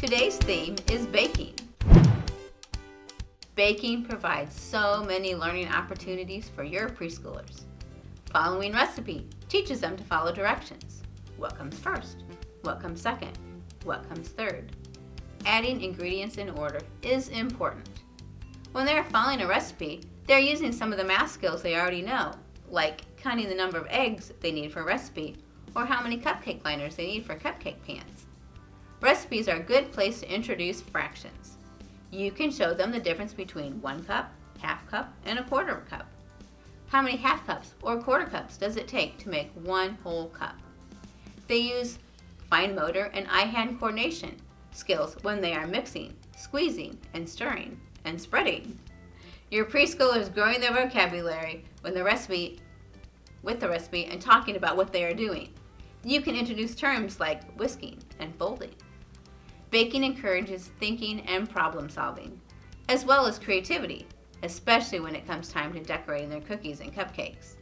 Today's theme is baking. Baking provides so many learning opportunities for your preschoolers. Following recipe teaches them to follow directions. What comes first? What comes second? What comes third? Adding ingredients in order is important. When they're following a recipe, they're using some of the math skills they already know, like counting the number of eggs they need for a recipe, or how many cupcake liners they need for cupcake pans. Recipes are a good place to introduce fractions. You can show them the difference between one cup, half cup, and a quarter cup. How many half cups or quarter cups does it take to make one whole cup? They use fine motor and eye-hand coordination skills when they are mixing, squeezing, and stirring, and spreading. Your preschooler is growing their vocabulary when the recipe, with the recipe and talking about what they are doing. You can introduce terms like whisking and folding. Baking encourages thinking and problem solving, as well as creativity, especially when it comes time to decorating their cookies and cupcakes.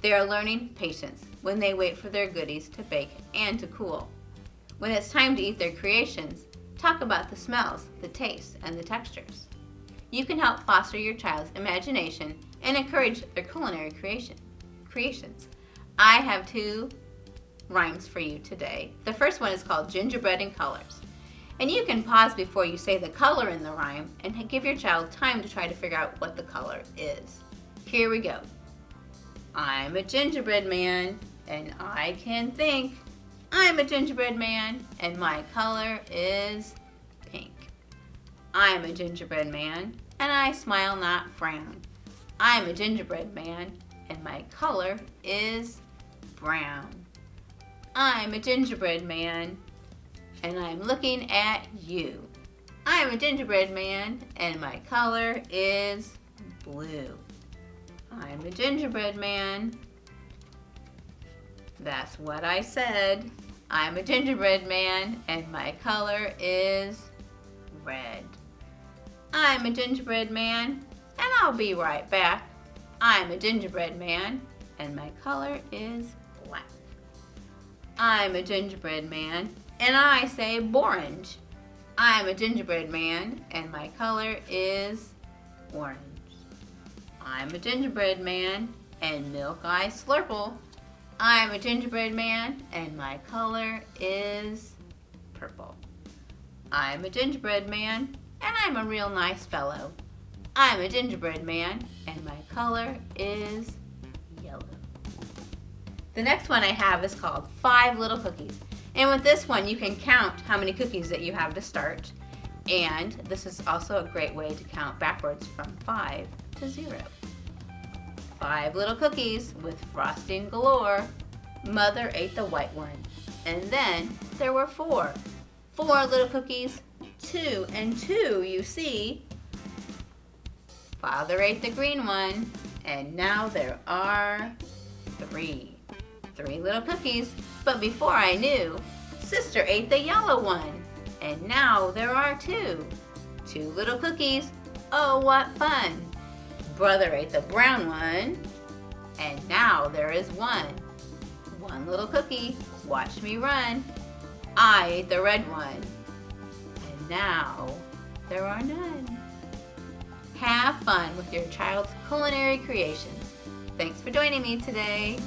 They are learning patience when they wait for their goodies to bake and to cool. When it's time to eat their creations, talk about the smells, the tastes, and the textures you can help foster your child's imagination and encourage their culinary creation, creations. I have two rhymes for you today. The first one is called Gingerbread in Colors. And you can pause before you say the color in the rhyme and give your child time to try to figure out what the color is. Here we go. I'm a gingerbread man and I can think. I'm a gingerbread man and my color is pink. I'm a gingerbread man and I smile not frown. I'm a gingerbread man, and my color is brown. I'm a gingerbread man, and I'm looking at you. I'm a gingerbread man, and my color is blue. I'm a gingerbread man. That's what I said. I'm a gingerbread man, and my color is red. I'm a gingerbread man, and I'll be right back. I'm a gingerbread man, and my color is black. I'm a gingerbread man, and I say orange. I'm a gingerbread man, and my color is orange. I'm a gingerbread man, and milk I slurple. I'm a gingerbread man, and my color is purple. I'm a gingerbread man, and I'm a real nice fellow. I'm a gingerbread man, and my color is yellow. The next one I have is called Five Little Cookies. And with this one, you can count how many cookies that you have to start. And this is also a great way to count backwards from five to zero. Five little cookies with frosting galore. Mother ate the white one. And then there were four. Four little cookies two and two, you see. Father ate the green one, and now there are three. Three little cookies, but before I knew, sister ate the yellow one, and now there are two. Two little cookies, oh what fun. Brother ate the brown one, and now there is one. One little cookie, watch me run. I ate the red one, and now there are none. Have fun with your child's culinary creations. Thanks for joining me today.